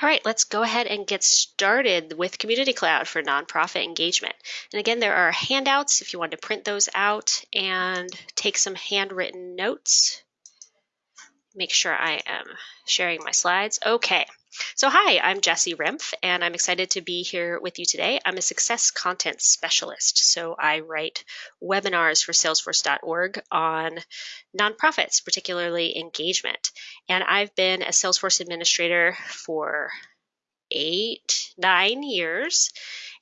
All right, let's go ahead and get started with Community Cloud for nonprofit engagement. And again, there are handouts if you want to print those out and take some handwritten notes. Make sure I am sharing my slides. Okay, so hi, I'm Jessie Rimpf, and I'm excited to be here with you today. I'm a success content specialist, so I write webinars for Salesforce.org on nonprofits, particularly engagement. And I've been a Salesforce administrator for eight, nine years.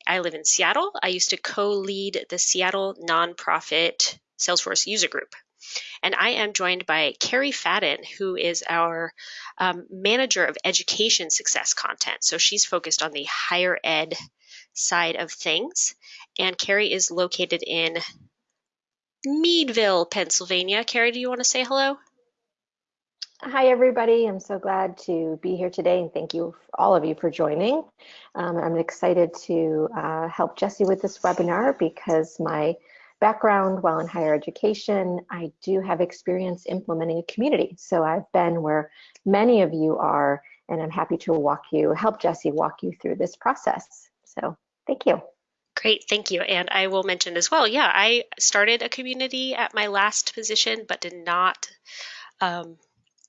I live in Seattle. I used to co-lead the Seattle nonprofit Salesforce user group. And I am joined by Carrie Fadden, who is our um, manager of education success content. So she's focused on the higher ed side of things. And Carrie is located in Meadville, Pennsylvania. Carrie, do you want to say hello? Hi, everybody. I'm so glad to be here today and thank you, all of you, for joining. Um, I'm excited to uh, help Jesse with this webinar because my background while in higher education, I do have experience implementing a community. So I've been where many of you are, and I'm happy to walk you, help Jesse walk you through this process. So thank you. Great, thank you. And I will mention as well, yeah, I started a community at my last position, but did not um,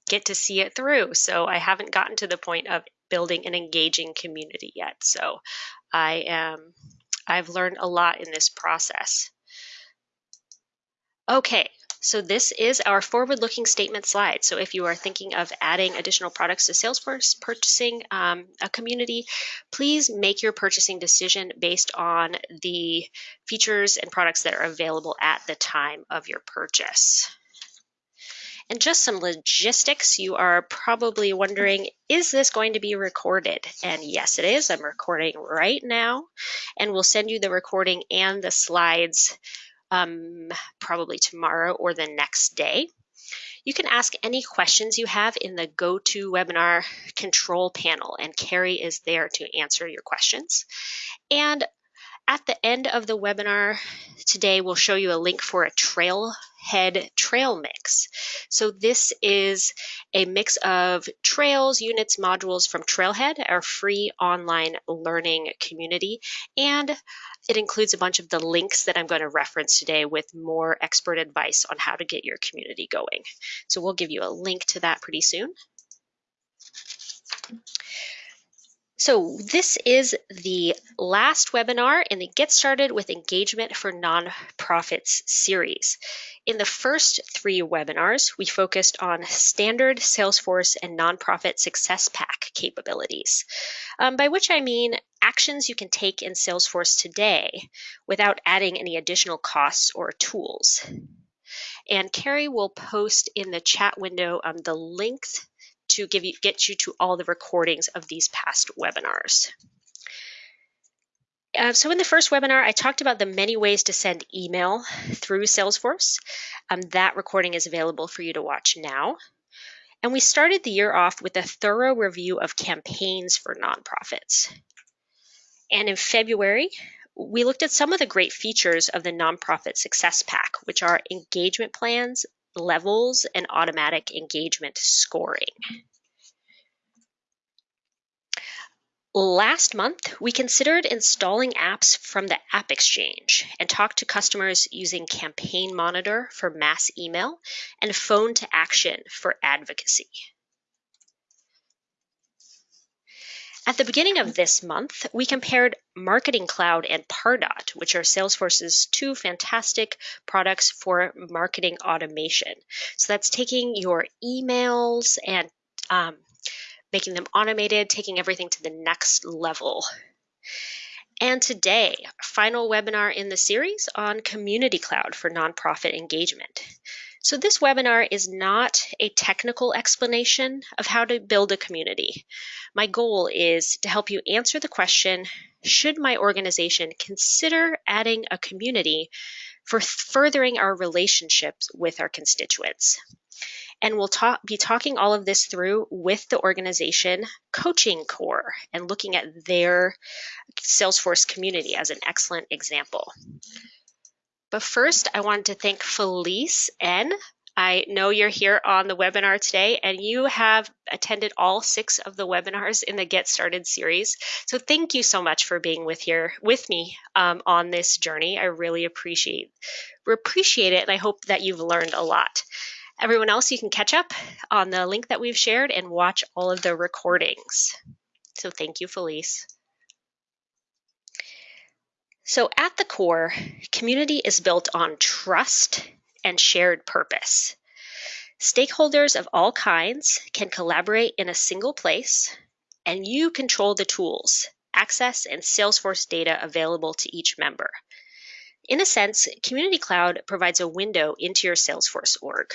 get to see it through. So I haven't gotten to the point of building an engaging community yet. So I am, I've learned a lot in this process. Okay, so this is our forward-looking statement slide. So if you are thinking of adding additional products to Salesforce, purchasing um, a community, please make your purchasing decision based on the features and products that are available at the time of your purchase. And just some logistics, you are probably wondering, is this going to be recorded? And yes, it is. I'm recording right now, and we'll send you the recording and the slides um, probably tomorrow or the next day. You can ask any questions you have in the GoToWebinar control panel, and Carrie is there to answer your questions. And at the end of the webinar today, we'll show you a link for a Trailhead trail mix. So this is a mix of trails, units, modules from Trailhead, our free online learning community, and it includes a bunch of the links that I'm going to reference today with more expert advice on how to get your community going. So we'll give you a link to that pretty soon. So this is the last webinar in the Get Started with Engagement for Nonprofits series. In the first three webinars, we focused on standard Salesforce and nonprofit success pack capabilities, um, by which I mean actions you can take in Salesforce today without adding any additional costs or tools. And Carrie will post in the chat window um, the links to give you, get you to all the recordings of these past webinars. Uh, so in the first webinar, I talked about the many ways to send email through Salesforce. Um, that recording is available for you to watch now. And we started the year off with a thorough review of campaigns for nonprofits. And in February, we looked at some of the great features of the Nonprofit Success Pack, which are engagement plans, levels, and automatic engagement scoring. Last month, we considered installing apps from the App Exchange and talked to customers using Campaign Monitor for mass email and Phone2Action for advocacy. At the beginning of this month, we compared Marketing Cloud and Pardot, which are Salesforce's two fantastic products for marketing automation. So that's taking your emails and um, making them automated, taking everything to the next level. And today, final webinar in the series on Community Cloud for nonprofit engagement. So this webinar is not a technical explanation of how to build a community. My goal is to help you answer the question, should my organization consider adding a community for furthering our relationships with our constituents? And we'll talk, be talking all of this through with the organization Coaching Corps and looking at their Salesforce community as an excellent example. But first, I wanted to thank Felice N I know you're here on the webinar today and you have attended all six of the webinars in the Get Started series. So thank you so much for being with here with me um, on this journey. I really appreciate appreciate it and I hope that you've learned a lot. Everyone else, you can catch up on the link that we've shared and watch all of the recordings. So thank you, Felice. So at the core, community is built on trust and shared purpose. Stakeholders of all kinds can collaborate in a single place, and you control the tools, access, and Salesforce data available to each member. In a sense, Community Cloud provides a window into your Salesforce org.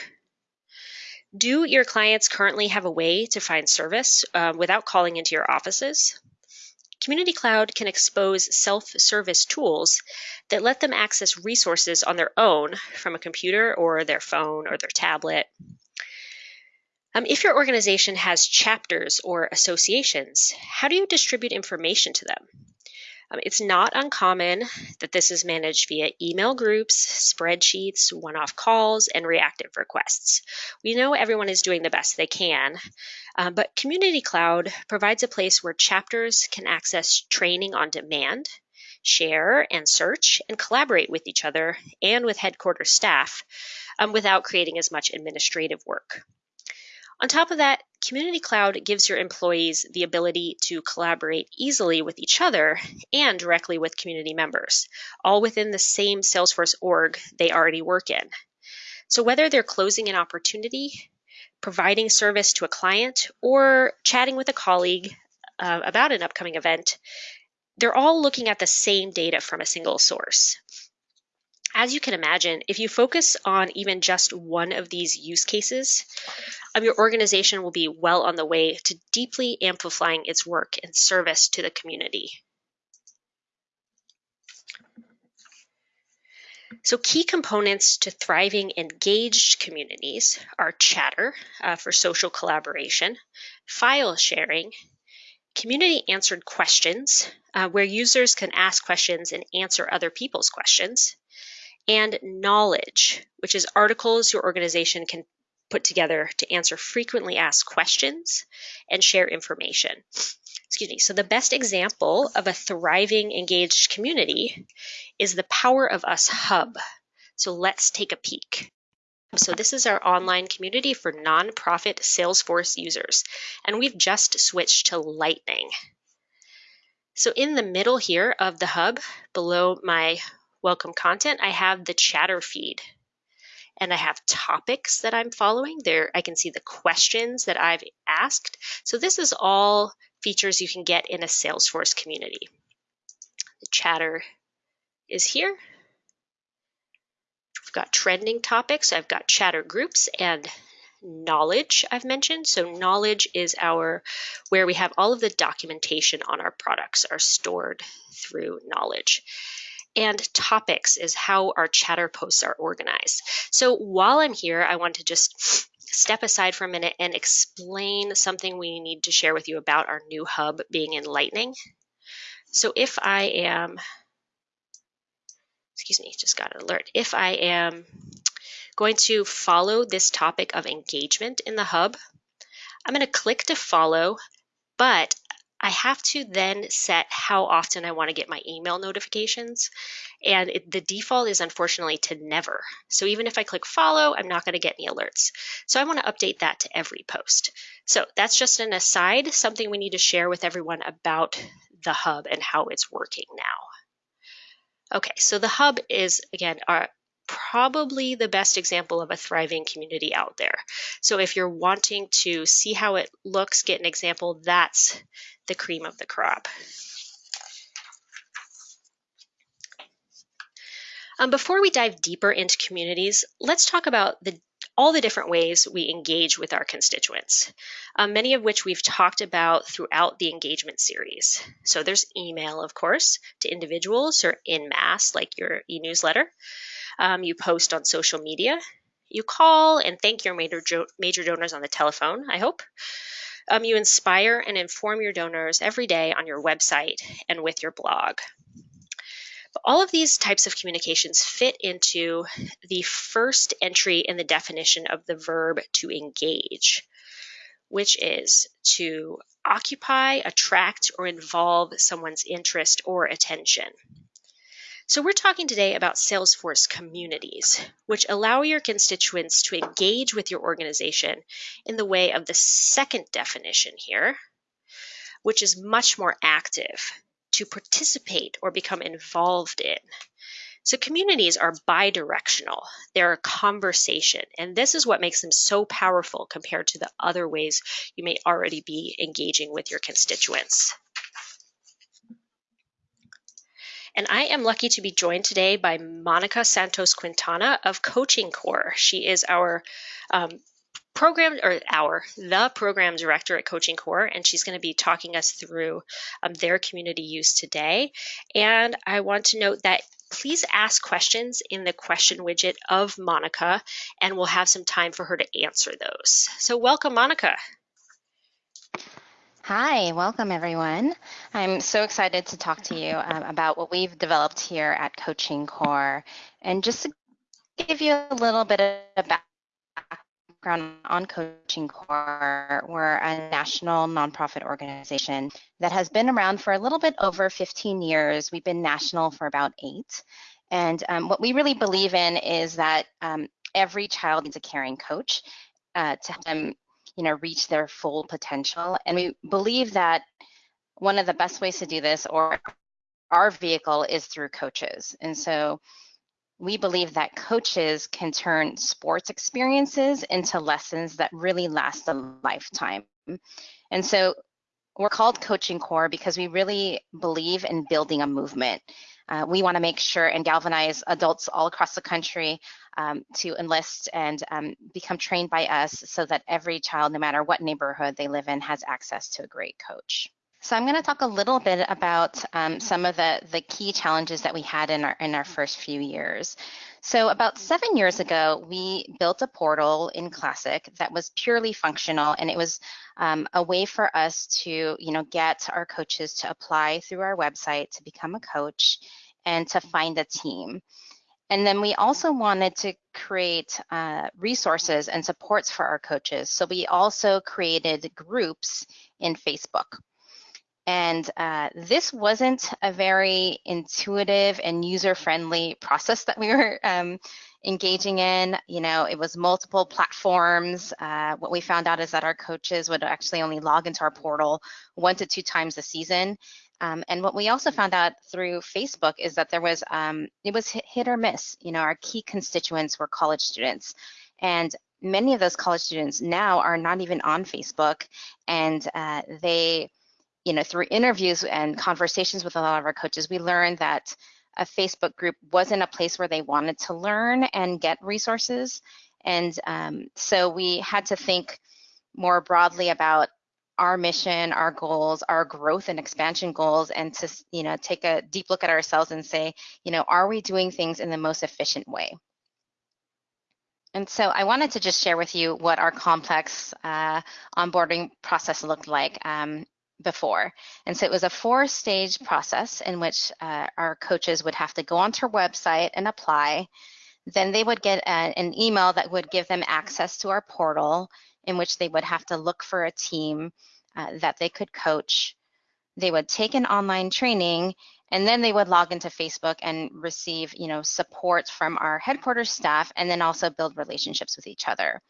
Do your clients currently have a way to find service uh, without calling into your offices? Community Cloud can expose self-service tools that let them access resources on their own from a computer or their phone or their tablet. Um, if your organization has chapters or associations, how do you distribute information to them? Um, it's not uncommon that this is managed via email groups, spreadsheets, one off calls, and reactive requests. We know everyone is doing the best they can, uh, but Community Cloud provides a place where chapters can access training on demand, share and search, and collaborate with each other and with headquarters staff um, without creating as much administrative work. On top of that, Community Cloud gives your employees the ability to collaborate easily with each other and directly with community members, all within the same Salesforce org they already work in. So whether they're closing an opportunity, providing service to a client, or chatting with a colleague uh, about an upcoming event, they're all looking at the same data from a single source. As you can imagine, if you focus on even just one of these use cases, um, your organization will be well on the way to deeply amplifying its work and service to the community. So key components to thriving engaged communities are chatter uh, for social collaboration, file sharing, community answered questions, uh, where users can ask questions and answer other people's questions, and knowledge, which is articles your organization can put together to answer frequently asked questions and share information. Excuse me. So the best example of a thriving, engaged community is the Power of Us Hub. So let's take a peek. So this is our online community for nonprofit Salesforce users, and we've just switched to Lightning. So in the middle here of the hub, below my welcome content, I have the chatter feed. And I have topics that I'm following. There I can see the questions that I've asked. So this is all features you can get in a Salesforce community. The chatter is here. We've got trending topics. I've got chatter groups and knowledge I've mentioned. So knowledge is our where we have all of the documentation on our products are stored through knowledge and topics is how our chatter posts are organized. So while I'm here, I want to just step aside for a minute and explain something we need to share with you about our new hub being in Lightning. So if I am, excuse me, just got an alert. If I am going to follow this topic of engagement in the hub, I'm going to click to follow, but I have to then set how often I want to get my email notifications. And it, the default is unfortunately to never. So even if I click follow, I'm not going to get any alerts. So I want to update that to every post. So that's just an aside, something we need to share with everyone about the hub and how it's working now. Okay, so the hub is, again, our, probably the best example of a thriving community out there. So if you're wanting to see how it looks, get an example, that's the cream of the crop. Um, before we dive deeper into communities, let's talk about the all the different ways we engage with our constituents, um, many of which we've talked about throughout the engagement series. So there's email, of course, to individuals or in mass, like your e-newsletter. Um, you post on social media. You call and thank your major, major donors on the telephone, I hope. Um, you inspire and inform your donors every day on your website and with your blog. But All of these types of communications fit into the first entry in the definition of the verb to engage, which is to occupy, attract, or involve someone's interest or attention. So we're talking today about Salesforce communities, which allow your constituents to engage with your organization in the way of the second definition here, which is much more active, to participate or become involved in. So communities are bidirectional. They're a conversation, and this is what makes them so powerful compared to the other ways you may already be engaging with your constituents. And I am lucky to be joined today by Monica Santos Quintana of Coaching Corps. She is our um, program or our the program director at Coaching Corps, and she's going to be talking us through um, their community use today. And I want to note that please ask questions in the question widget of Monica, and we'll have some time for her to answer those. So, welcome, Monica. Hi, welcome everyone. I'm so excited to talk to you um, about what we've developed here at Coaching Corps. And just to give you a little bit of background on Coaching Corps, we're a national nonprofit organization that has been around for a little bit over 15 years. We've been national for about eight. And um, what we really believe in is that um, every child needs a caring coach uh, to help them you know, reach their full potential. And we believe that one of the best ways to do this or our vehicle is through coaches. And so we believe that coaches can turn sports experiences into lessons that really last a lifetime. And so we're called Coaching Corps because we really believe in building a movement. Uh, we want to make sure and galvanize adults all across the country um, to enlist and um, become trained by us so that every child, no matter what neighborhood they live in, has access to a great coach. So I'm going to talk a little bit about um, some of the, the key challenges that we had in our in our first few years. So about seven years ago, we built a portal in Classic that was purely functional, and it was um, a way for us to, you know, get our coaches to apply through our website to become a coach and to find a team. And then we also wanted to create uh, resources and supports for our coaches. So we also created groups in Facebook. And uh, this wasn't a very intuitive and user-friendly process that we were um, engaging in. You know, it was multiple platforms. Uh, what we found out is that our coaches would actually only log into our portal one to two times a season. Um, and what we also found out through Facebook is that there was, um, it was hit or miss. You know, our key constituents were college students. And many of those college students now are not even on Facebook. And uh, they, you know, through interviews and conversations with a lot of our coaches, we learned that a Facebook group wasn't a place where they wanted to learn and get resources. And um, so we had to think more broadly about our mission, our goals, our growth and expansion goals, and to you know take a deep look at ourselves and say, you know, are we doing things in the most efficient way? And so I wanted to just share with you what our complex uh, onboarding process looked like um, before. And so it was a four stage process in which uh, our coaches would have to go onto our website and apply. Then they would get a, an email that would give them access to our portal in which they would have to look for a team uh, that they could coach. They would take an online training and then they would log into Facebook and receive, you know, support from our headquarters staff and then also build relationships with each other.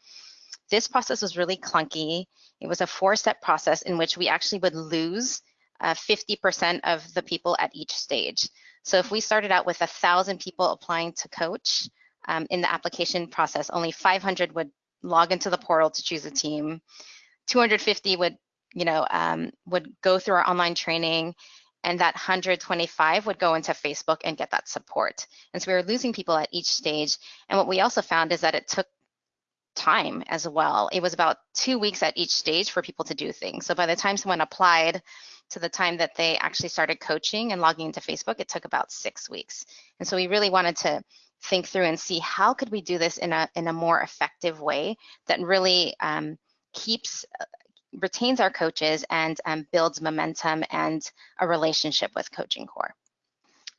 This process was really clunky. It was a four-step process in which we actually would lose 50% uh, of the people at each stage. So if we started out with a thousand people applying to coach um, in the application process, only 500 would log into the portal to choose a team. 250 would, you know, um, would go through our online training, and that 125 would go into Facebook and get that support. And so we were losing people at each stage. And what we also found is that it took time as well. It was about two weeks at each stage for people to do things. So by the time someone applied to the time that they actually started coaching and logging into Facebook, it took about six weeks. And so we really wanted to think through and see how could we do this in a in a more effective way that really um, keeps retains our coaches and um, builds momentum and a relationship with Coaching Corps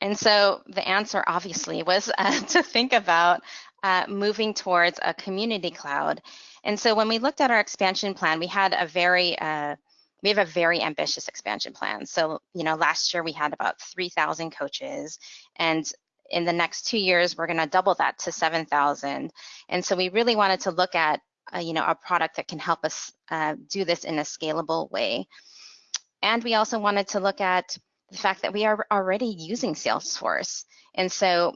And so the answer obviously was uh, to think about uh, moving towards a community cloud. And so when we looked at our expansion plan, we had a very uh, we have a very ambitious expansion plan. So, you know, last year we had about 3,000 coaches and in the next two years, we're going to double that to 7,000. And so we really wanted to look at, uh, you know, a product that can help us uh, do this in a scalable way. And we also wanted to look at the fact that we are already using Salesforce. And so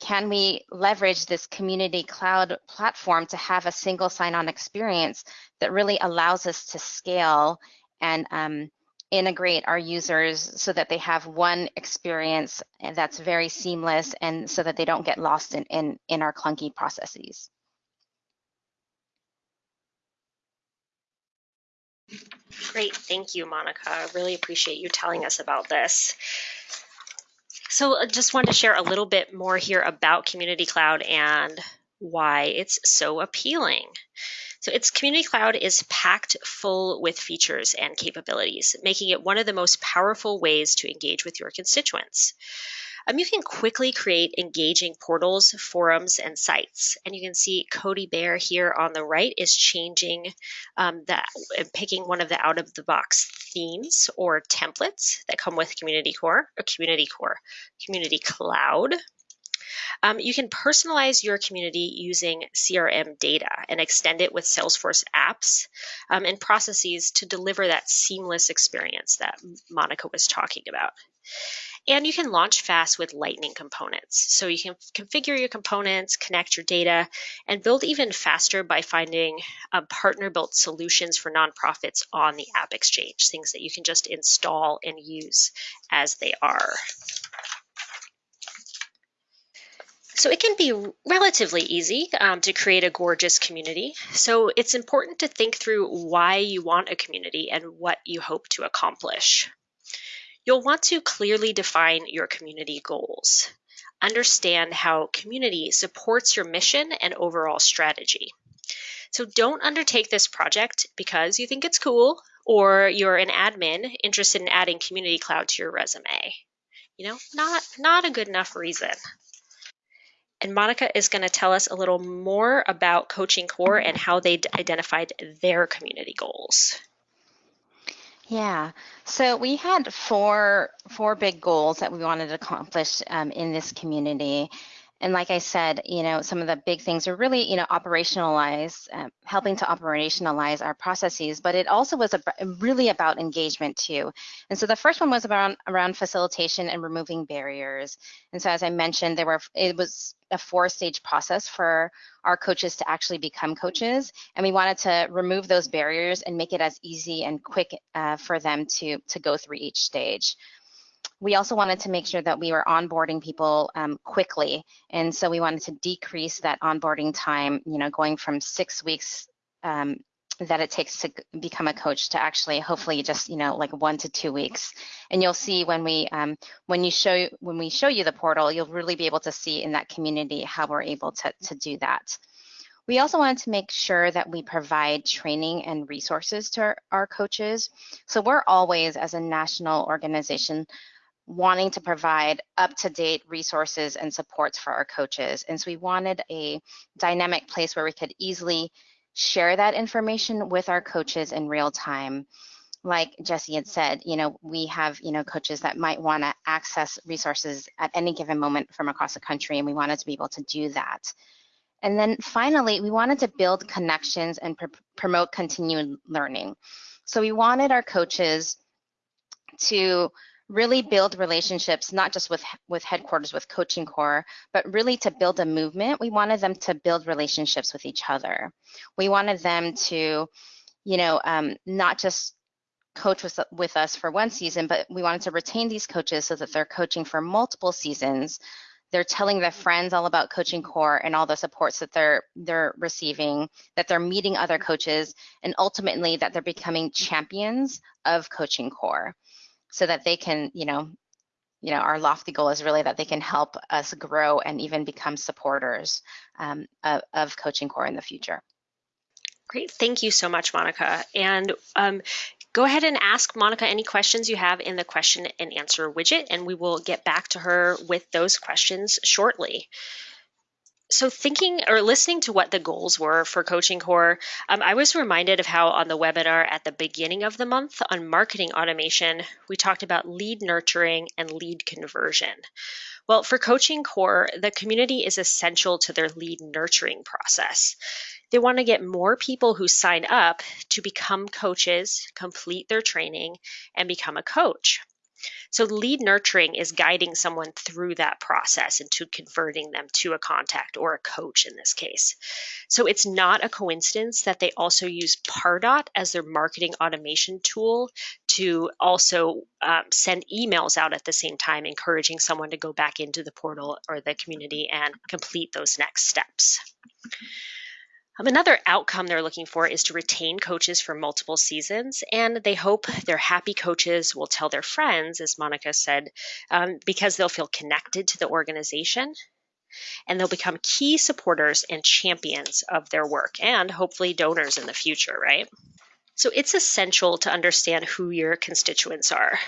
can we leverage this community cloud platform to have a single sign-on experience that really allows us to scale and um, integrate our users so that they have one experience that's very seamless and so that they don't get lost in, in, in our clunky processes. Great, thank you, Monica. I really appreciate you telling us about this. So I just wanted to share a little bit more here about Community Cloud and why it's so appealing. So its Community Cloud is packed full with features and capabilities, making it one of the most powerful ways to engage with your constituents. Um, you can quickly create engaging portals, forums, and sites. And you can see Codey Bear here on the right is changing um, that picking one of the out of the box themes or templates that come with Community Core or Community Core, Community Cloud. Um, you can personalize your community using CRM data and extend it with Salesforce apps um, and processes to deliver that seamless experience that Monica was talking about. And you can launch fast with Lightning components. So you can configure your components, connect your data, and build even faster by finding uh, partner-built solutions for nonprofits on the App Exchange, things that you can just install and use as they are. So it can be relatively easy um, to create a gorgeous community. So it's important to think through why you want a community and what you hope to accomplish. You'll want to clearly define your community goals. Understand how community supports your mission and overall strategy. So don't undertake this project because you think it's cool or you're an admin interested in adding Community Cloud to your resume. You know, not, not a good enough reason. And Monica is going to tell us a little more about Coaching Corps and how they identified their community goals. Yeah, so we had four four big goals that we wanted to accomplish um, in this community, and like I said, you know, some of the big things are really, you know, operationalize, uh, helping to operationalize our processes, but it also was a, really about engagement too. And so the first one was around around facilitation and removing barriers. And so as I mentioned, there were it was a four-stage process for our coaches to actually become coaches, and we wanted to remove those barriers and make it as easy and quick uh, for them to to go through each stage we also wanted to make sure that we were onboarding people um, quickly. And so we wanted to decrease that onboarding time, you know, going from six weeks um, that it takes to become a coach to actually hopefully just you know like one to two weeks and you'll see when we um, when you show when we show you the portal you'll really be able to see in that community how we're able to, to do that we also wanted to make sure that we provide training and resources to our, our coaches so we're always as a national organization wanting to provide up-to-date resources and supports for our coaches. And so we wanted a dynamic place where we could easily share that information with our coaches in real time. Like Jesse had said, you know, we have, you know, coaches that might want to access resources at any given moment from across the country, and we wanted to be able to do that. And then finally, we wanted to build connections and pr promote continued learning. So we wanted our coaches to really build relationships, not just with, with headquarters, with Coaching Corps, but really to build a movement. We wanted them to build relationships with each other. We wanted them to, you know, um, not just coach with, with us for one season, but we wanted to retain these coaches so that they're coaching for multiple seasons. They're telling their friends all about Coaching Corps and all the supports that they're they're receiving, that they're meeting other coaches, and ultimately that they're becoming champions of Coaching Corps so that they can, you know, you know, our lofty goal is really that they can help us grow and even become supporters um, of, of Coaching Corps in the future. Great, thank you so much, Monica. And um, go ahead and ask Monica any questions you have in the question and answer widget, and we will get back to her with those questions shortly. So, thinking or listening to what the goals were for Coaching Corps, um, I was reminded of how on the webinar at the beginning of the month on marketing automation, we talked about lead nurturing and lead conversion. Well, for Coaching Corps, the community is essential to their lead nurturing process. They want to get more people who sign up to become coaches, complete their training, and become a coach. So, lead nurturing is guiding someone through that process into converting them to a contact or a coach in this case. So, it's not a coincidence that they also use Pardot as their marketing automation tool to also um, send emails out at the same time, encouraging someone to go back into the portal or the community and complete those next steps. Um, another outcome they're looking for is to retain coaches for multiple seasons, and they hope their happy coaches will tell their friends, as Monica said, um, because they'll feel connected to the organization and they'll become key supporters and champions of their work and hopefully donors in the future, right? So it's essential to understand who your constituents are.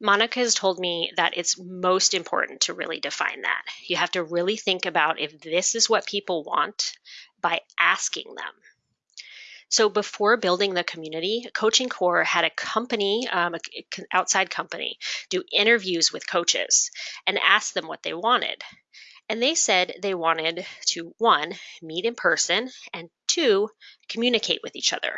Monica has told me that it's most important to really define that. You have to really think about if this is what people want by asking them. So before building the community, Coaching Corps had a company, um, an outside company, do interviews with coaches and ask them what they wanted. And they said they wanted to, one, meet in person, and two, communicate with each other.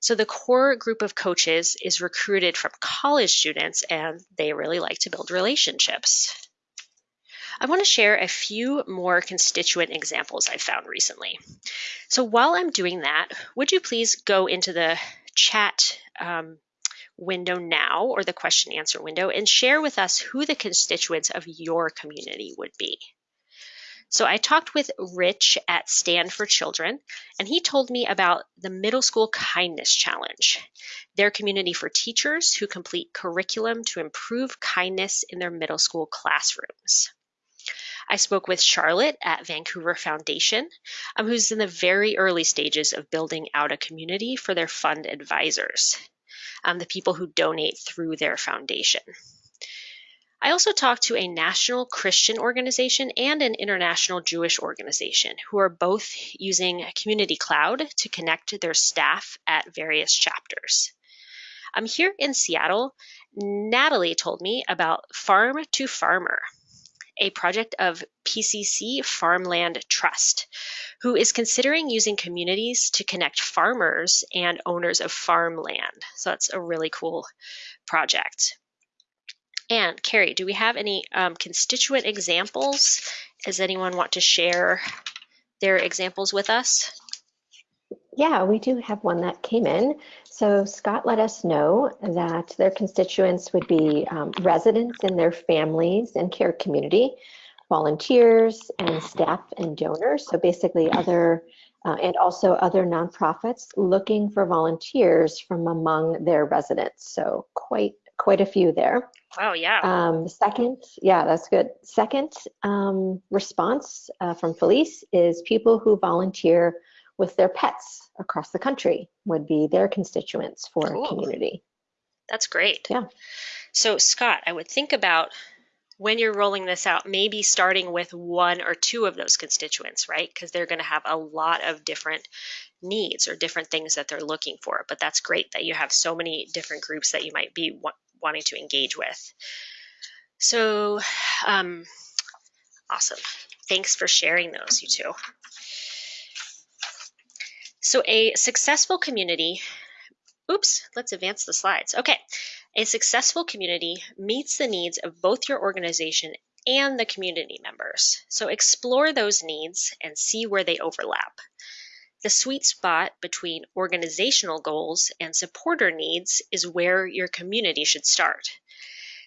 So the core group of coaches is recruited from college students and they really like to build relationships. I want to share a few more constituent examples I've found recently. So while I'm doing that, would you please go into the chat um, window now or the question answer window and share with us who the constituents of your community would be. So I talked with Rich at Stand for Children, and he told me about the Middle School Kindness Challenge, their community for teachers who complete curriculum to improve kindness in their middle school classrooms. I spoke with Charlotte at Vancouver Foundation, um, who's in the very early stages of building out a community for their fund advisors, um, the people who donate through their foundation. I also talked to a national Christian organization and an international Jewish organization who are both using Community Cloud to connect their staff at various chapters. I'm here in Seattle. Natalie told me about Farm to Farmer, a project of PCC Farmland Trust, who is considering using communities to connect farmers and owners of farmland. So that's a really cool project. And Carrie, do we have any um, constituent examples? Does anyone want to share their examples with us? Yeah, we do have one that came in. So Scott let us know that their constituents would be um, residents and their families and care community, volunteers and staff and donors. So basically other, uh, and also other nonprofits looking for volunteers from among their residents. So quite quite a few there. Wow, yeah. Um, second, yeah, that's good. Second um, response uh, from Felice is people who volunteer with their pets across the country would be their constituents for cool. community. That's great. Yeah. So, Scott, I would think about when you're rolling this out, maybe starting with one or two of those constituents, right? Because they're going to have a lot of different needs or different things that they're looking for. But that's great that you have so many different groups that you might be wanting to engage with. So, um, awesome. Thanks for sharing those, you two. So, a successful community, oops, let's advance the slides. Okay, a successful community meets the needs of both your organization and the community members. So, explore those needs and see where they overlap. The sweet spot between organizational goals and supporter needs is where your community should start.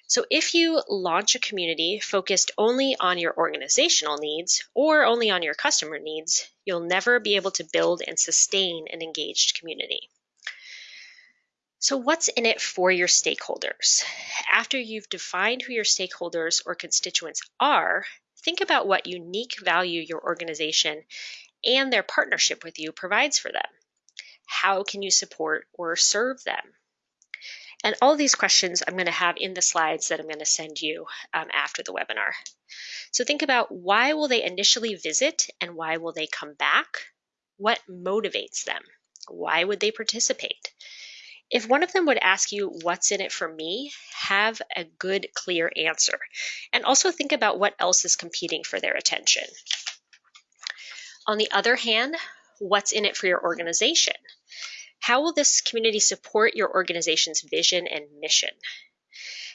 So if you launch a community focused only on your organizational needs or only on your customer needs, you'll never be able to build and sustain an engaged community. So what's in it for your stakeholders? After you've defined who your stakeholders or constituents are, think about what unique value your organization and their partnership with you provides for them. How can you support or serve them? And all these questions I'm going to have in the slides that I'm going to send you um, after the webinar. So think about why will they initially visit and why will they come back? What motivates them? Why would they participate? If one of them would ask you, What's in it for me? have a good, clear answer. And also think about what else is competing for their attention. On the other hand, what's in it for your organization? How will this community support your organization's vision and mission?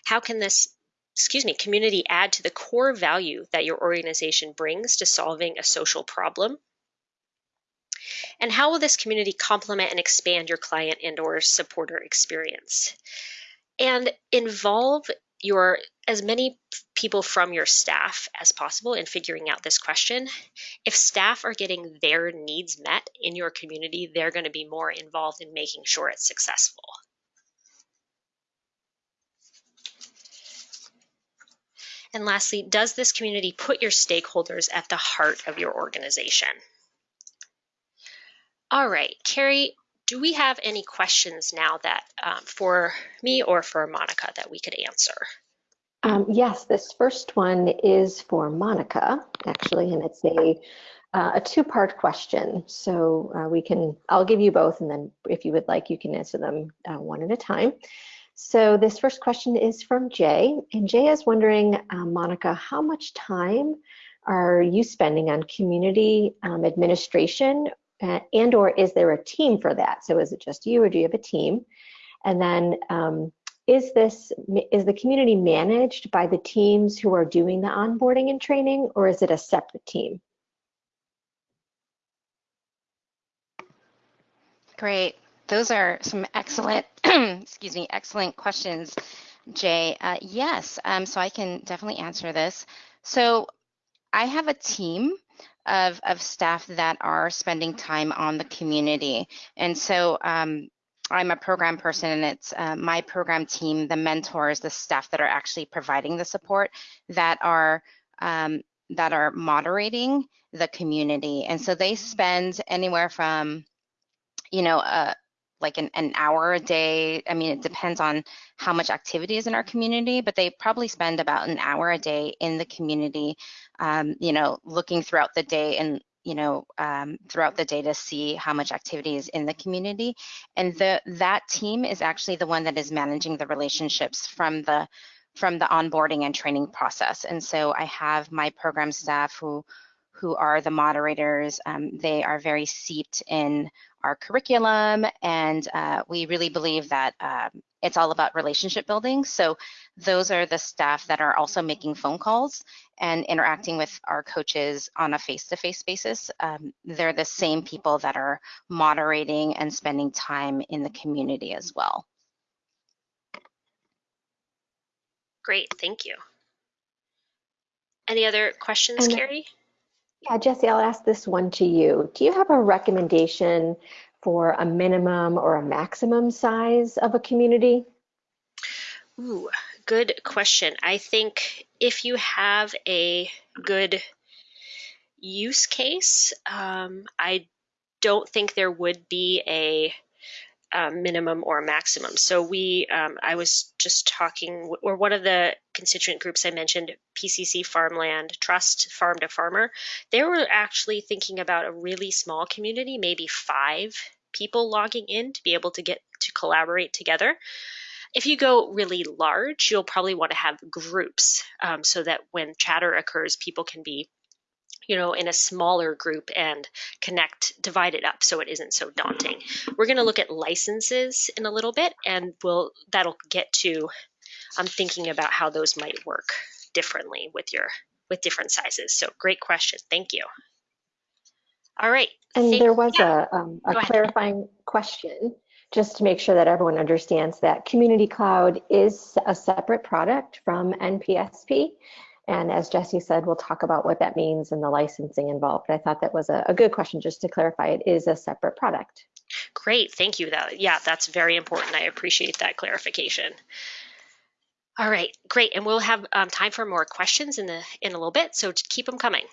How can this excuse me, community add to the core value that your organization brings to solving a social problem? And how will this community complement and expand your client and or supporter experience? And involve your as many people from your staff as possible in figuring out this question. If staff are getting their needs met in your community, they're going to be more involved in making sure it's successful. And lastly, does this community put your stakeholders at the heart of your organization? All right, Carrie, do we have any questions now that um, for me or for Monica that we could answer? Um, yes, this first one is for Monica, actually, and it's a uh, a two-part question. So uh, we can, I'll give you both, and then if you would like, you can answer them uh, one at a time. So this first question is from Jay, and Jay is wondering, uh, Monica, how much time are you spending on community um, administration uh, and or is there a team for that? So is it just you or do you have a team? And then um, is this, is the community managed by the teams who are doing the onboarding and training or is it a separate team? Great. Those are some excellent, excuse me, excellent questions, Jay. Uh, yes, um, so I can definitely answer this. So I have a team of, of staff that are spending time on the community. And so um, I'm a program person and it's uh, my program team, the mentors, the staff that are actually providing the support that are um, that are moderating the community. And so they spend anywhere from, you know, uh, like an, an hour a day. I mean, it depends on how much activity is in our community, but they probably spend about an hour a day in the community, um, you know, looking throughout the day and you know, um, throughout the day to see how much activity is in the community. And the that team is actually the one that is managing the relationships from the from the onboarding and training process. And so I have my program staff who who are the moderators. Um, they are very seeped in our curriculum, and uh, we really believe that um, it's all about relationship building. So those are the staff that are also making phone calls and interacting with our coaches on a face-to-face -face basis. Um, they're the same people that are moderating and spending time in the community as well. Great, thank you. Any other questions, and Carrie? Yeah, Jesse, I'll ask this one to you. Do you have a recommendation for a minimum or a maximum size of a community? Ooh, good question. I think if you have a good use case, um, I don't think there would be a um, minimum or maximum. So we, um, I was just talking, or one of the constituent groups I mentioned, PCC Farmland Trust, Farm to Farmer, they were actually thinking about a really small community, maybe five people logging in to be able to get to collaborate together. If you go really large, you'll probably want to have groups um, so that when chatter occurs, people can be you know, in a smaller group and connect, divide it up so it isn't so daunting. We're going to look at licenses in a little bit, and we'll that'll get to. I'm thinking about how those might work differently with your with different sizes. So great question. Thank you. All right. And Thank, there was yeah. a, um, a clarifying question just to make sure that everyone understands that Community Cloud is a separate product from NPSP. And as Jesse said, we'll talk about what that means and the licensing involved. I thought that was a, a good question just to clarify it is a separate product. Great, thank you. That yeah, that's very important. I appreciate that clarification. All right, great, and we'll have um, time for more questions in the in a little bit, so keep them coming.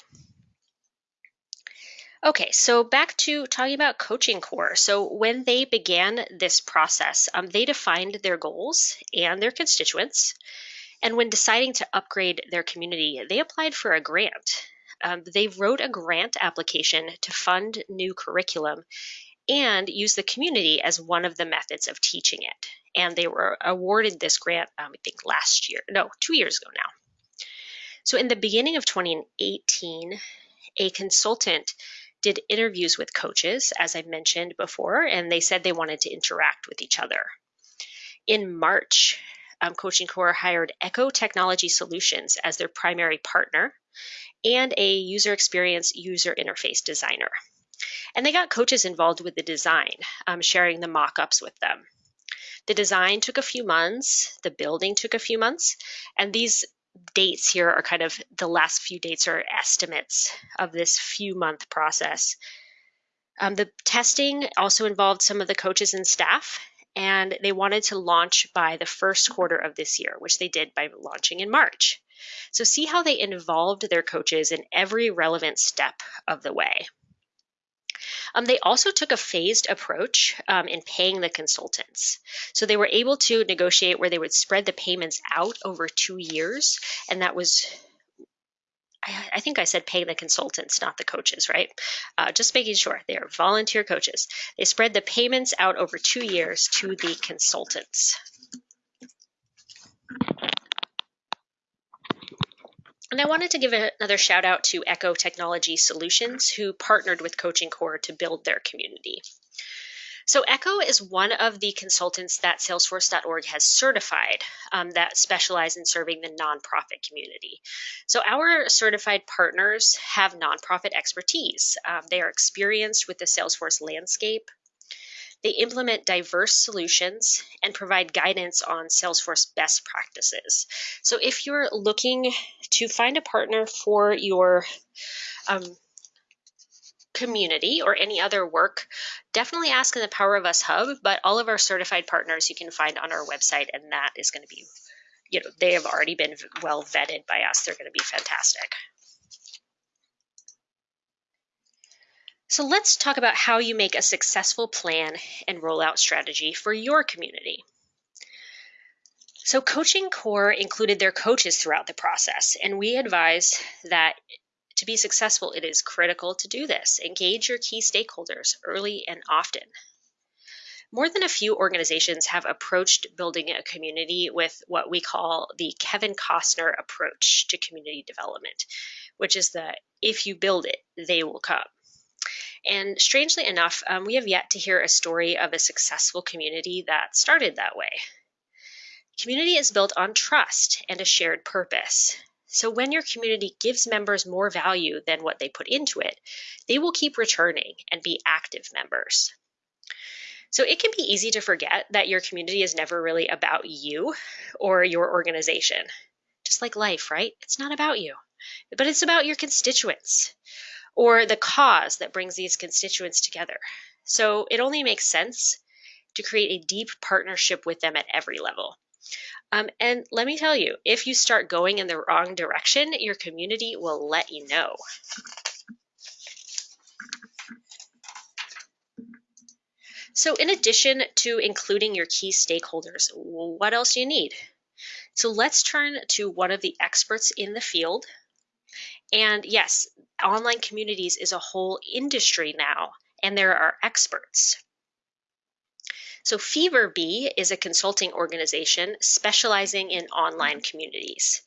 Okay, so back to talking about Coaching Corps. So when they began this process, um, they defined their goals and their constituents. And when deciding to upgrade their community, they applied for a grant. Um, they wrote a grant application to fund new curriculum and use the community as one of the methods of teaching it. And they were awarded this grant, um, I think last year, no, two years ago now. So in the beginning of 2018, a consultant did interviews with coaches, as I mentioned before, and they said they wanted to interact with each other. In March, um, Coaching Corps hired Echo Technology Solutions as their primary partner and a user experience user interface designer. And they got coaches involved with the design, um, sharing the mock ups with them. The design took a few months, the building took a few months, and these dates here are kind of the last few dates are estimates of this few month process. Um, the testing also involved some of the coaches and staff, and they wanted to launch by the first quarter of this year, which they did by launching in March. So, see how they involved their coaches in every relevant step of the way. Um, they also took a phased approach um, in paying the consultants. So they were able to negotiate where they would spread the payments out over two years, and that was I, think I said pay the consultants, not the coaches, right? Uh, just making sure they are volunteer coaches. They spread the payments out over two years to the consultants. And I wanted to give another shout out to Echo Technology Solutions, who partnered with Coaching Corps to build their community. So Echo is one of the consultants that Salesforce.org has certified um, that specialize in serving the nonprofit community. So our certified partners have nonprofit expertise. Um, they are experienced with the Salesforce landscape, they implement diverse solutions and provide guidance on Salesforce best practices. So if you're looking to find a partner for your um, community or any other work, definitely ask in the Power of Us Hub. But all of our certified partners you can find on our website, and that is going to be, you know, they have already been well vetted by us. They're going to be fantastic. So let's talk about how you make a successful plan and rollout strategy for your community. So Coaching Corps included their coaches throughout the process, and we advise that to be successful, it is critical to do this. Engage your key stakeholders early and often. More than a few organizations have approached building a community with what we call the Kevin Costner approach to community development, which is the if you build it, they will come. And strangely enough, um, we have yet to hear a story of a successful community that started that way. Community is built on trust and a shared purpose. So when your community gives members more value than what they put into it, they will keep returning and be active members. So it can be easy to forget that your community is never really about you or your organization. Just like life, right? It's not about you, but it's about your constituents or the cause that brings these constituents together. So it only makes sense to create a deep partnership with them at every level. Um, and let me tell you, if you start going in the wrong direction, your community will let you know. So in addition to including your key stakeholders, what else do you need? So let's turn to one of the experts in the field and yes, online communities is a whole industry now, and there are experts. So FeverBee is a consulting organization specializing in online mm-hmm. communities.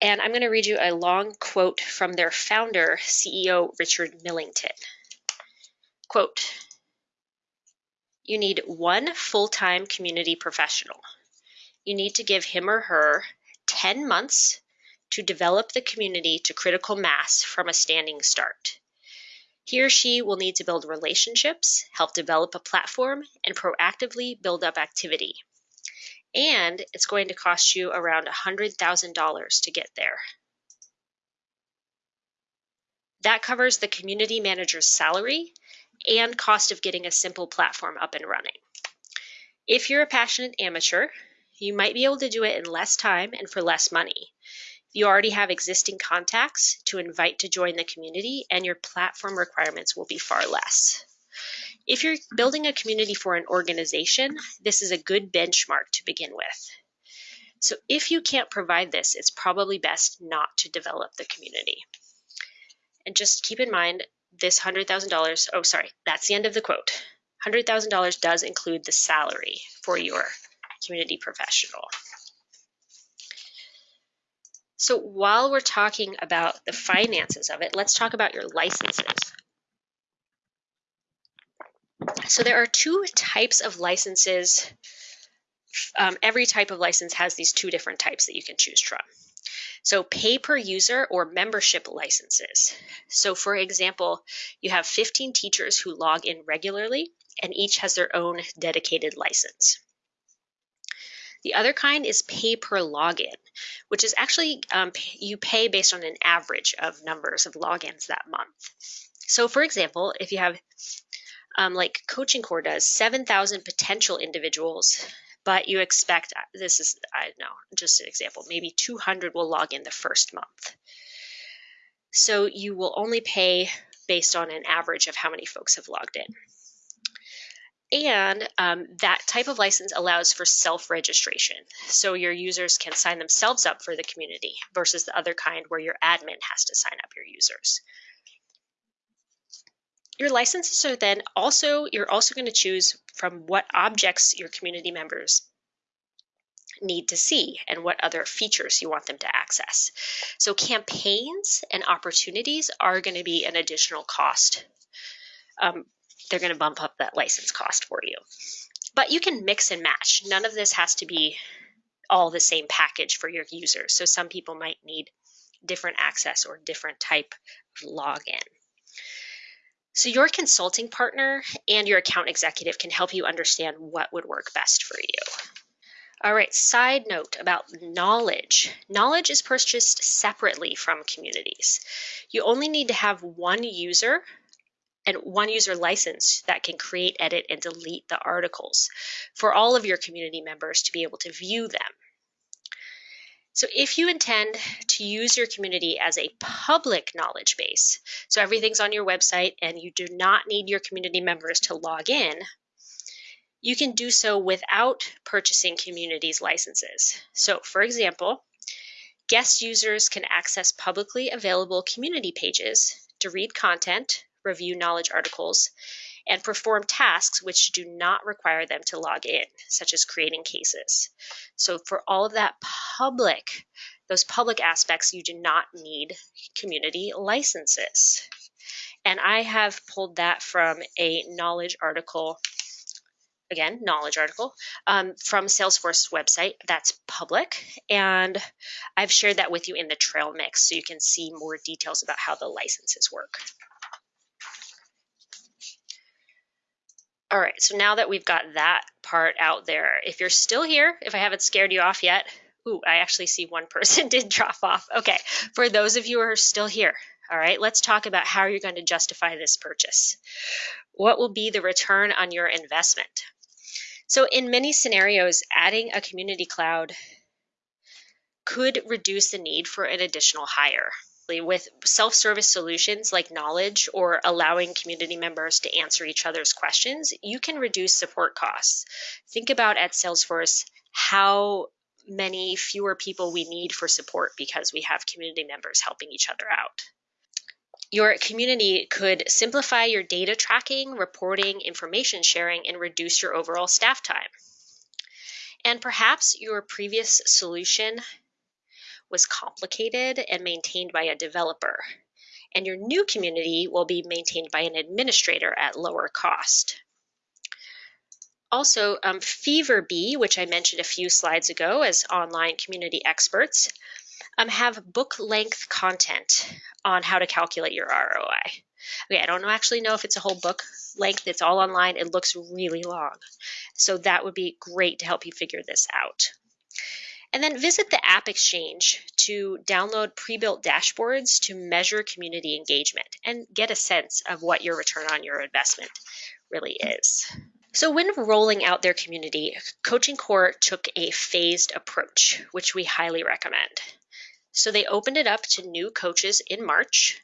And I'm going to read you a long quote from their founder, CEO Richard Millington. Quote, you need one full-time community professional. You need to give him or her 10 months to develop the community to critical mass from a standing start. He or she will need to build relationships, help develop a platform, and proactively build up activity. And it's going to cost you around $100,000 to get there. That covers the community manager's salary and cost of getting a simple platform up and running. If you're a passionate amateur, you might be able to do it in less time and for less money. You already have existing contacts to invite to join the community, and your platform requirements will be far less. If you're building a community for an organization, this is a good benchmark to begin with. So if you can't provide this, it's probably best not to develop the community. And just keep in mind this $100,000, oh, sorry, that's the end of the quote. $100,000 does include the salary for your community professional. So while we're talking about the finances of it, let's talk about your licenses. So there are two types of licenses. Um, every type of license has these two different types that you can choose from. So pay per user or membership licenses. So for example, you have 15 teachers who log in regularly and each has their own dedicated license. The other kind is pay per login, which is actually um, you pay based on an average of numbers of logins that month. So for example, if you have um, like Coaching Corps does, 7,000 potential individuals, but you expect, uh, this is, I don't know, just an example, maybe 200 will log in the first month. So you will only pay based on an average of how many folks have logged in. And um, that type of license allows for self-registration. So your users can sign themselves up for the community versus the other kind where your admin has to sign up your users. Your licenses are then also, you're also going to choose from what objects your community members need to see and what other features you want them to access. So campaigns and opportunities are going to be an additional cost um, they're going to bump up that license cost for you. But you can mix and match. None of this has to be all the same package for your users. So some people might need different access or different type of login. So your consulting partner and your account executive can help you understand what would work best for you. All right, side note about knowledge. Knowledge is purchased separately from communities. You only need to have one user and one user license that can create, edit, and delete the articles for all of your community members to be able to view them. So if you intend to use your community as a public knowledge base, so everything's on your website and you do not need your community members to log in, you can do so without purchasing communities licenses. So for example, guest users can access publicly available community pages to read content, review knowledge articles, and perform tasks which do not require them to log in, such as creating cases. So for all of that public, those public aspects, you do not need community licenses. And I have pulled that from a knowledge article again, knowledge article um, from Salesforce website that's public. And I've shared that with you in the trail mix so you can see more details about how the licenses work. All right, so now that we've got that part out there, if you're still here, if I haven't scared you off yet, ooh, I actually see one person did drop off. Okay, for those of you who are still here, all right, let's talk about how you're going to justify this purchase. What will be the return on your investment? So in many scenarios, adding a community cloud could reduce the need for an additional hire with self-service solutions like knowledge or allowing community members to answer each other's questions, you can reduce support costs. Think about at Salesforce how many fewer people we need for support because we have community members helping each other out. Your community could simplify your data tracking, reporting, information sharing, and reduce your overall staff time. And perhaps your previous solution was complicated and maintained by a developer. And your new community will be maintained by an administrator at lower cost. Also, um, FeverBee, which I mentioned a few slides ago as online community experts, um, have book length content on how to calculate your ROI. Okay, I don't actually know if it's a whole book length, it's all online. It looks really long. So that would be great to help you figure this out. And then visit the AppExchange to download pre-built dashboards to measure community engagement and get a sense of what your return on your investment really is. So when rolling out their community, Coaching Corps took a phased approach, which we highly recommend. So they opened it up to new coaches in March,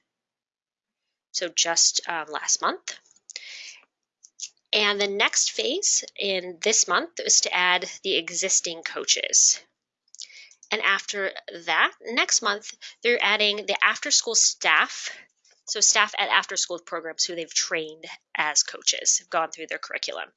so just um, last month. And the next phase in this month is to add the existing coaches. And after that, next month, they're adding the after school staff. So, staff at after school programs who they've trained as coaches, have gone through their curriculum.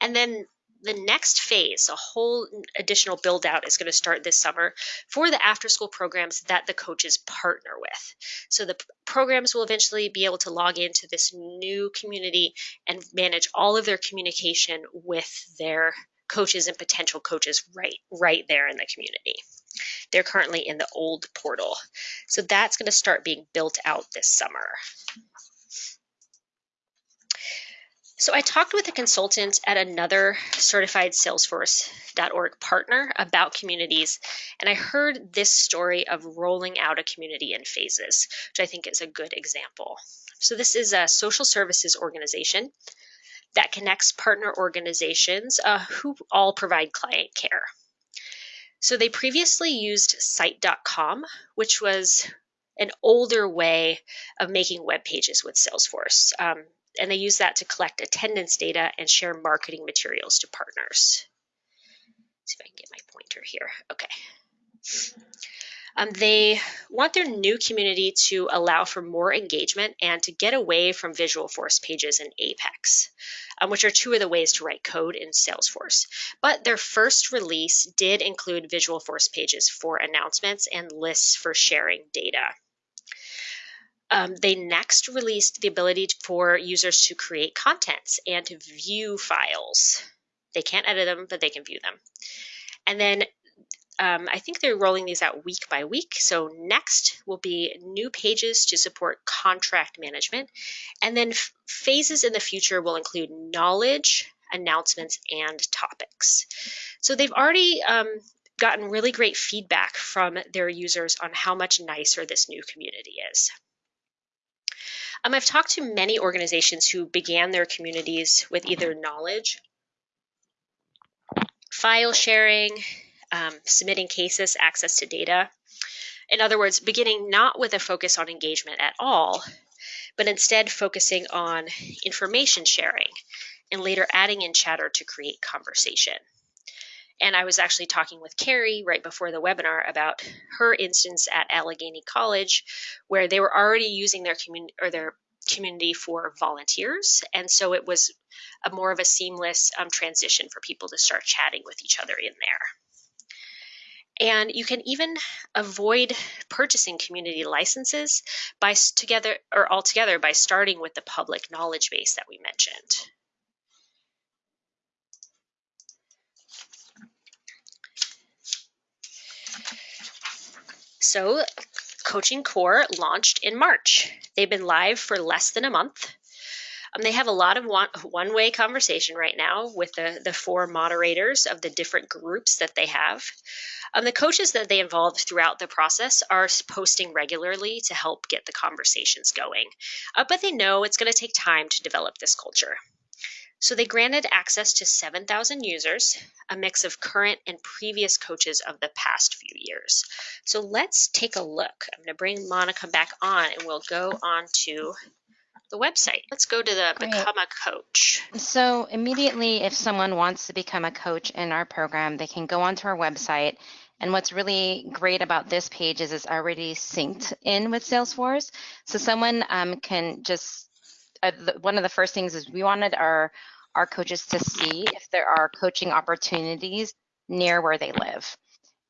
And then the next phase, a whole additional build out is going to start this summer for the after school programs that the coaches partner with. So the programs will eventually be able to log into this new community and manage all of their communication with their coaches and potential coaches right right there in the community. They're currently in the old portal. So that's going to start being built out this summer. So I talked with a consultant at another certified Salesforce.org partner about communities, and I heard this story of rolling out a community in phases, which I think is a good example. So this is a social services organization that connects partner organizations uh, who all provide client care. So they previously used Site.com, which was an older way of making web pages with Salesforce. Um, and they use that to collect attendance data and share marketing materials to partners. Let's see if I can get my pointer here. Okay. Um, they want their new community to allow for more engagement and to get away from Visualforce pages and Apex, um, which are two of the ways to write code in Salesforce. But their first release did include Visualforce pages for announcements and lists for sharing data. Um, they next released the ability for users to create contents and to view files. They can't edit them, but they can view them. And then um, I think they're rolling these out week by week. So next will be new pages to support contract management. And then phases in the future will include knowledge, announcements, and topics. So they've already um, gotten really great feedback from their users on how much nicer this new community is. Um, I've talked to many organizations who began their communities with either knowledge, file sharing, um, submitting cases, access to data. In other words, beginning not with a focus on engagement at all, but instead focusing on information sharing and later adding in chatter to create conversation. And I was actually talking with Carrie right before the webinar about her instance at Allegheny College, where they were already using their community or their community for volunteers. And so it was a more of a seamless um, transition for people to start chatting with each other in there. And you can even avoid purchasing community licenses by together or altogether by starting with the public knowledge base that we mentioned. So Coaching Corps launched in March. They've been live for less than a month. Um, they have a lot of one, way conversation right now with the, the four moderators of the different groups that they have. Um, the coaches that they involve throughout the process are posting regularly to help get the conversations going. Uh, but they know it's going to take time to develop this culture. So they granted access to 7,000 users, a mix of current and previous coaches of the past few years. So let's take a look. I'm going to bring Monica back on and we'll go on to the website. Let's go to the Great. Become a Coach. So immediately, if someone wants to become a coach in our program, they can go onto our website. And what's really great about this page is it's already synced in with Salesforce. So someone um, can just, uh, the, one of the first things is we wanted our our coaches to see if there are coaching opportunities near where they live.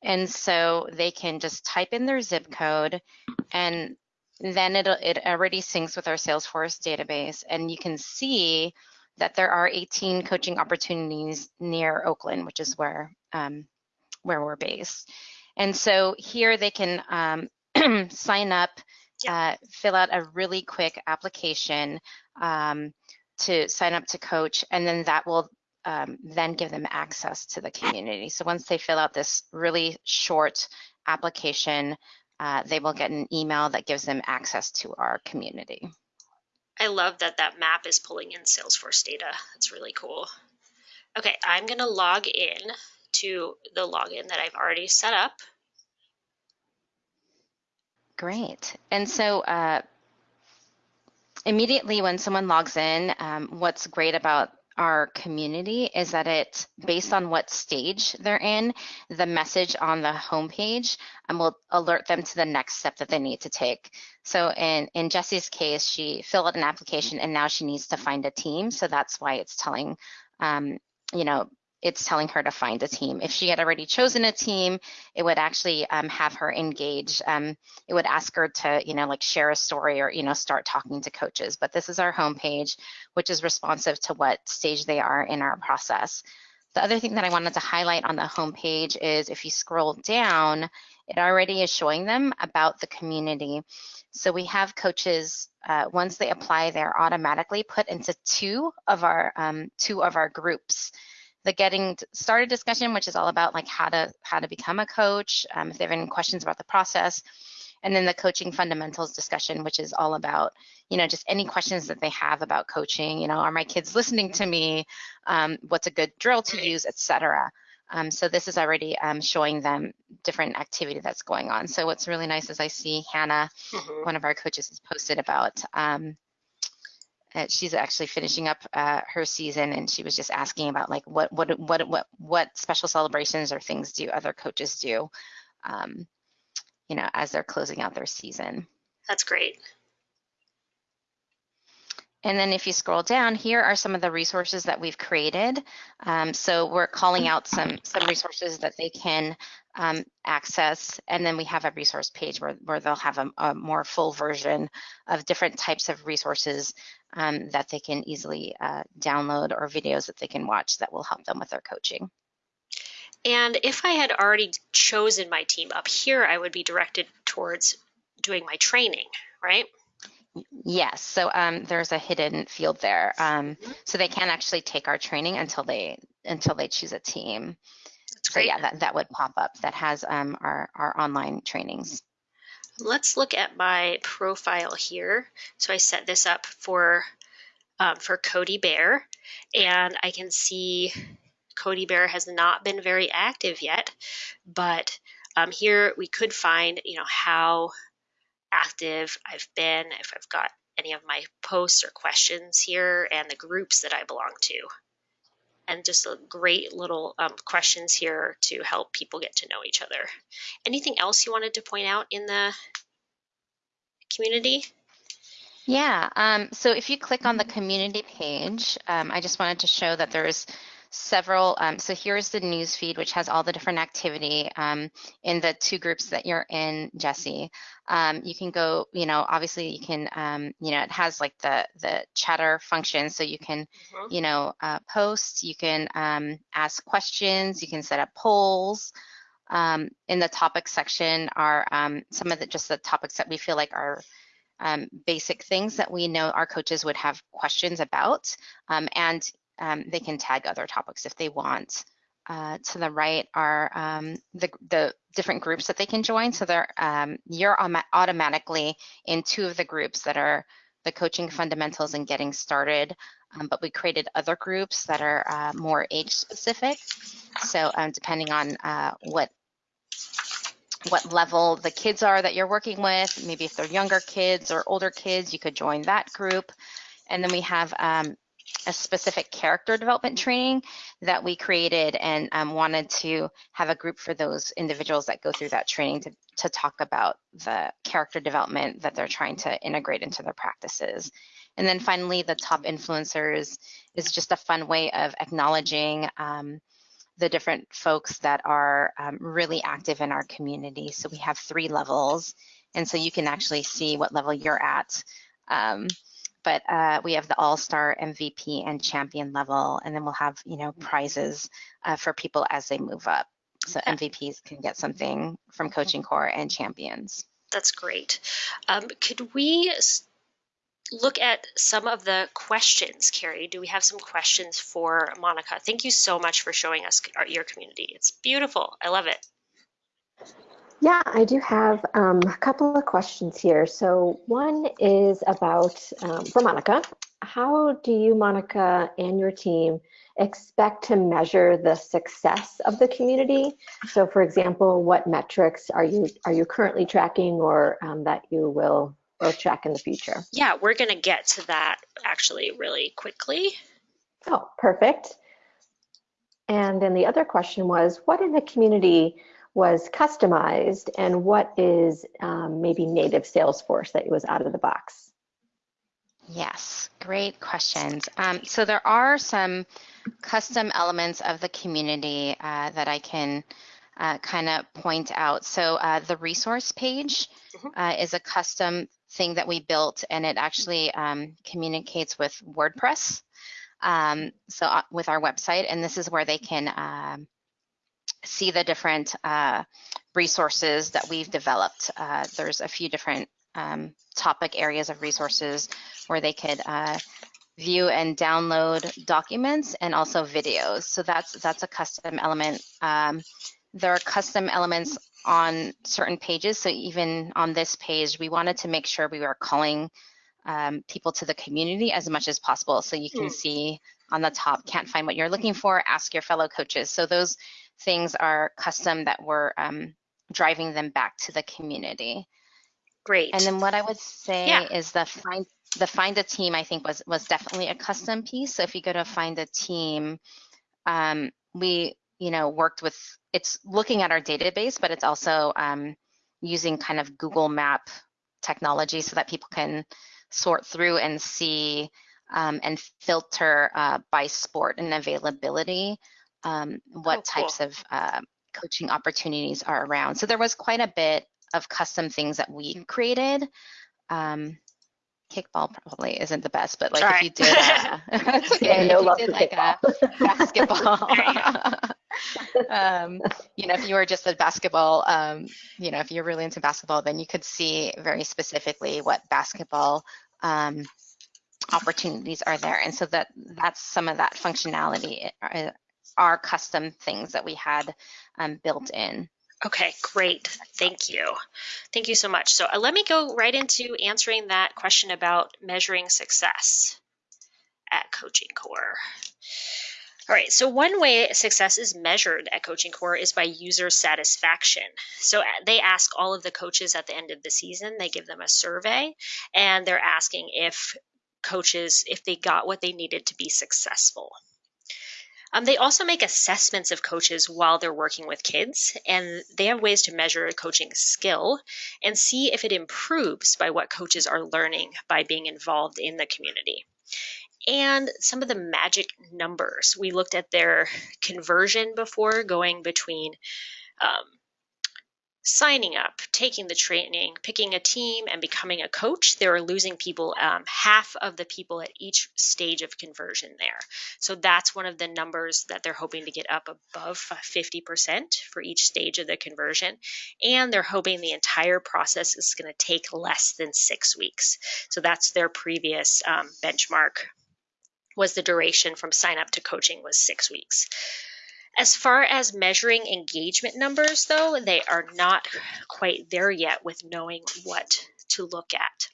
And so they can just type in their zip code and then it it already syncs with our Salesforce database and you can see that there are 18 coaching opportunities near Oakland, which is where um, where we're based. And so here they can um, sign up, uh, fill out a really quick application. Um, to sign up to coach, and then that will um, then give them access to the community. So once they fill out this really short application, uh, they will get an email that gives them access to our community. I love that that map is pulling in Salesforce data. That's really cool. Okay, I'm going to log in to the login that I've already set up. Great. And so uh, immediately when someone logs in, um, what's great about our community is that it's based on what stage they're in, the message on the homepage will alert them to the next step that they need to take. So in, in Jessie's case, she filled out an application and now she needs to find a team. So that's why it's telling, um, you know, it's telling her to find a team. If she had already chosen a team, it would actually um, have her engage. Um, it would ask her to, you know, like share a story or, you know, start talking to coaches. But this is our homepage, which is responsive to what stage they are in our process. The other thing that I wanted to highlight on the homepage is if you scroll down, it already is showing them about the community. So we have coaches, uh, once they apply, they're automatically put into two of our um, two of our groups the getting started discussion, which is all about like how to how to become a coach, um, if they have any questions about the process, and then the coaching fundamentals discussion, which is all about you know just any questions that they have about coaching. You know, are my kids listening to me? Um, what's a good drill to use, etc. Um, so this is already um, showing them different activity that's going on. So what's really nice is I see Hannah, mm -hmm. one of our coaches, has posted about um, she's actually finishing up uh, her season and she was just asking about like what what what what what special celebrations or things do other coaches do um, you know as they're closing out their season. That's great and then if you scroll down, here are some of the resources that we've created. Um, so we're calling out some, some resources that they can um, access. And then we have a resource page where, where they'll have a, a more full version of different types of resources um, that they can easily uh, download or videos that they can watch that will help them with their coaching. And if I had already chosen my team up here, I would be directed towards doing my training, right? Yes, so um, there's a hidden field there. Um, so they can't actually take our training until they until they choose a team. That's so yeah, that, that would pop up. That has um, our, our online trainings. Let's look at my profile here. So I set this up for um, for Codey Bear, and I can see Codey Bear has not been very active yet, but um, here we could find, you know, how active I've been, if I've got any of my posts or questions here, and the groups that I belong to. And just a great little um, questions here to help people get to know each other. Anything else you wanted to point out in the community? Yeah, um, so if you click on the community page, um, I just wanted to show that there's several, um, so here's the news feed, which has all the different activity um, in the two groups that you're in, Jesse. Um, you can go, you know, obviously you can, um, you know, it has like the, the chatter function, so you can, mm-hmm. you know, uh, post, you can um, ask questions, you can set up polls. Um, in the topic section are some of the, just the topics that we feel like are um, basic things that we know our coaches would have questions about. Um, and um, they can tag other topics if they want. Uh, to the right are um, the, the, different groups that they can join. So they're, um, you're automatically in two of the groups that are the coaching fundamentals and getting started. Um, but we created other groups that are uh, more age specific. So um, depending on uh, what what level the kids are that you're working with, maybe if they're younger kids or older kids, you could join that group. And then we have um, a specific character development training that we created and um, wanted to have a group for those individuals that go through that training to, to talk about the character development that they're trying to integrate into their practices. And then finally, the top influencers is just a fun way of acknowledging um, the different folks that are um, really active in our community. So we have three levels, and so you can actually see what level you're at. But uh, we have the all-star MVP and champion level, and then we'll have you know prizes uh, for people as they move up. So MVPs can get something from Coaching Corps and champions. That's great. Um, could we look at some of the questions, Carrie? Do we have some questions for Monica? Thank you so much for showing us your community. It's beautiful. I love it. Yeah, I do have um, a couple of questions here. So one is about, um, for Monica, how do you, Monica, and your team expect to measure the success of the community? So for example, what metrics are you are you currently tracking or um, that you will, will track in the future? Yeah, we're going to get to that actually really quickly. Oh, perfect. And then the other question was, what in the community was customized and what is um, maybe native Salesforce that was out of the box? Yes, great questions. Um, so there are some custom elements of the community uh, that I can uh, kind of point out. So uh, the resource page Mhm. is a custom thing that we built and it actually um, communicates with WordPress. Um, so uh, with our website, and this is where they can um, see the different uh, resources that we've developed. Uh, there's a few different um, topic areas of resources where they could uh, view and download documents and also videos. So that's that's a custom element. Um, there are custom elements on certain pages. So even on this page, we wanted to make sure we were calling um, people to the community as much as possible. So you can Mm. see on the top, can't find what you're looking for, ask your fellow coaches. So those things are custom that we're um, driving them back to the community. Great. And then what I would say Yeah. is the find the find a team I think was was definitely a custom piece. So if you go to find a team, um, we you know worked with it's looking at our database, but it's also um, using kind of Google Map technology so that people can sort through and see um, and filter uh, by sport and availability um, what Oh, cool. types of uh, coaching opportunities are around. So there was quite a bit of custom things that we created. Um, kickball probably isn't the best, but like if you did, uh, okay. Yeah, if you did like a basketball, um, you know, if you were just a basketball, um, you know, if you're really into basketball, then you could see very specifically what basketball um, opportunities are there, and so that that's some of that functionality are custom things that we had um, built in. Okay, great. Thank you. Thank you so much. So uh, let me go right into answering that question about measuring success at Coaching Corps. All right, so one way success is measured at Coaching Corps is by user satisfaction. So uh, they ask all of the coaches at the end of the season, they give them a survey, and they're asking if coaches, if they got what they needed to be successful. Um, they also make assessments of coaches while they're working with kids, and they have ways to measure coaching skill and see if it improves by what coaches are learning by being involved in the community. And some of the magic numbers. We looked at their conversion before going between um, signing up, taking the training, picking a team, and becoming a coach, they were losing people, um, half of the people at each stage of conversion there. So that's one of the numbers that they're hoping to get up above 50% for each stage of the conversion. And they're hoping the entire process is going to take less than six weeks. So that's their previous um, benchmark was the duration from sign up to coaching was six weeks. As far as measuring engagement numbers, though, they are not quite there yet with knowing what to look at.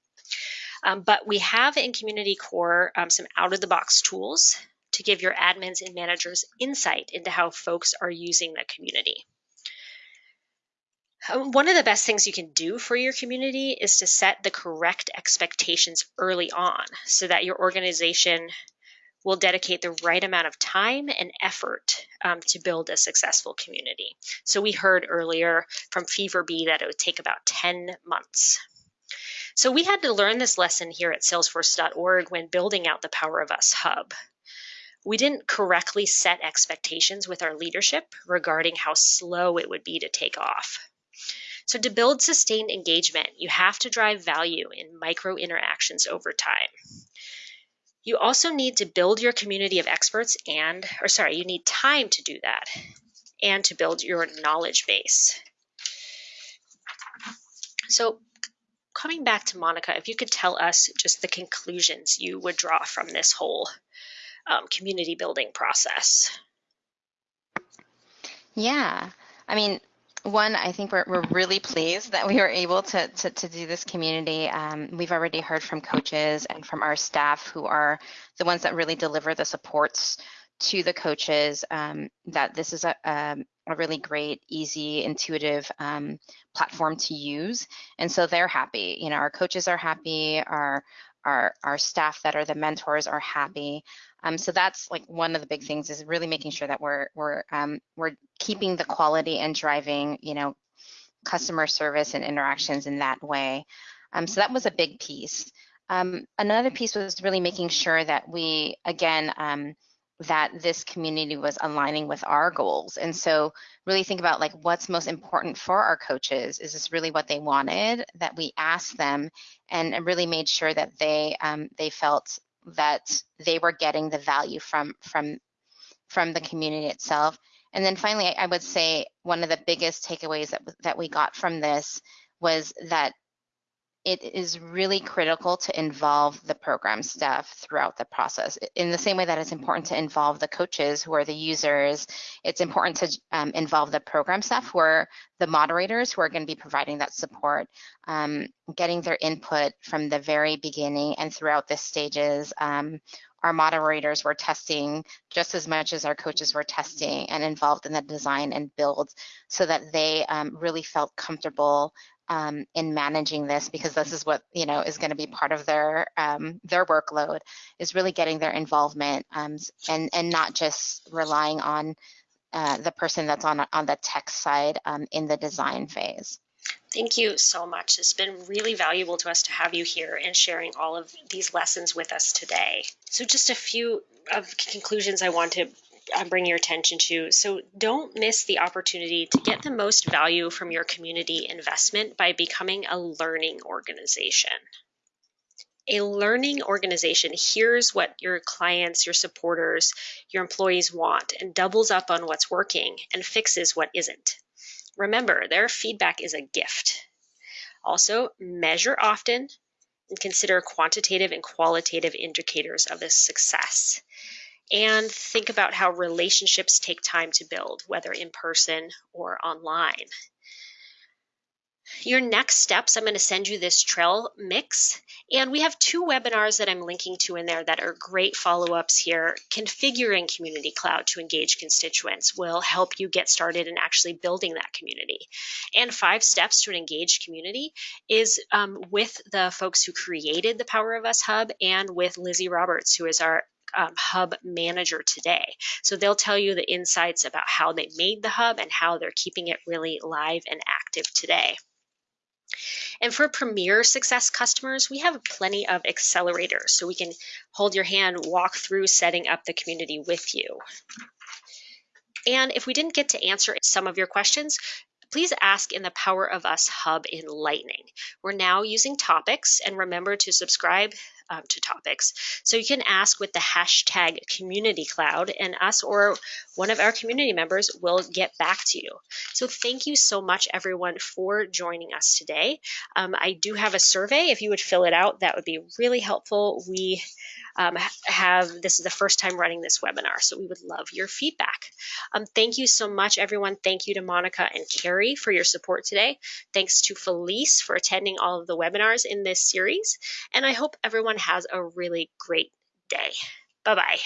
Um, but we have in Community Core um, some out of the box tools to give your admins and managers insight into how folks are using the community. Um, One of the best things you can do for your community is to set the correct expectations early on so that your organization will dedicate the right amount of time and effort um, to build a successful community. So we heard earlier from FeverBee that it would take about 10 months. So we had to learn this lesson here at salesforce.org when building out the Power of Us hub. We didn't correctly set expectations with our leadership regarding how slow it would be to take off. So to build sustained engagement, you have to drive value in micro interactions over time. You also need to build your community of experts and, or sorry, you need time to do that and to build your knowledge base. So, coming back to Monica, if you could tell us just the conclusions you would draw from this whole um, community building process. Yeah, I mean, one, I think we're, we're really pleased that we were able to, to, to do this community. Um, we've already heard from coaches and from our staff who are the ones that really deliver the supports to the coaches um, that this is a, a, a, really great, easy, intuitive um, platform to use. And so they're happy. You know, our coaches are happy, our, our, our staff that are the mentors are happy. Um, so that's like one of the big things is really making sure that we're we're um, we're keeping the quality and driving you know customer service and interactions in that way. Um, so that was a big piece. Um, another piece was really making sure that we again um, that this community was aligning with our goals. And so really think about like what's most important for our coaches. Is this really what they wanted? That we asked them and really made sure that they um, they felt that they were getting the value from from from the community itself. And then finally, I would say one of the biggest takeaways that that we got from this was that it is really critical to involve the program staff throughout the process. In the same way that it's important to involve the coaches who are the users, it's important to um, involve the program staff who are the moderators who are going to be providing that support, um, getting their input from the very beginning and throughout the stages. Um, our moderators were testing just as much as our coaches were testing and involved in the design and build so that they um, really felt comfortable um, in managing this because this is what you know is going to be part of their um, their workload is really getting their involvement um, and and not just relying on uh, the person that's on on the tech side um, in the design phase. Thank you so much. It's been really valuable to us to have you here and sharing all of these lessons with us today. So just a few of conclusions I want to uh, bring your attention to. So don't miss the opportunity to get the most value from your community investment by becoming a learning organization. A learning organization hears what your clients, your supporters, your employees want and doubles up on what's working and fixes what isn't. Remember, their feedback is a gift. Also, measure often and consider quantitative and qualitative indicators of the success and think about how relationships take time to build, whether in person or online. Your next steps, I'm going to send you this trail mix. And we have two webinars that I'm linking to in there that are great follow ups here. Configuring Community Cloud to engage constituents will help you get started in actually building that community. And five steps to an engaged community is um, with the folks who created the Power of Us Hub and with Lizzie Roberts, who is our um, hub manager today. So they'll tell you the insights about how they made the hub and how they're keeping it really live and active today. And for Premier Success customers, we have plenty of accelerators so we can hold your hand, walk through setting up the community with you. And if we didn't get to answer some of your questions, please ask in the Power of Us Hub in Lightning. We're now using topics, and remember to subscribe um, to topics. So you can ask with the hashtag community cloud and us or one of our community members will get back to you. So thank you so much everyone for joining us today. Um, I do have a survey. If you would fill it out, that would be really helpful. We um, have this is the first time running this webinar, so we would love your feedback. Um, thank you so much, everyone. Thank you to Monica and Carrie for your support today. Thanks to Felice for attending all of the webinars in this series, and I hope everyone has a really great day. Bye-bye.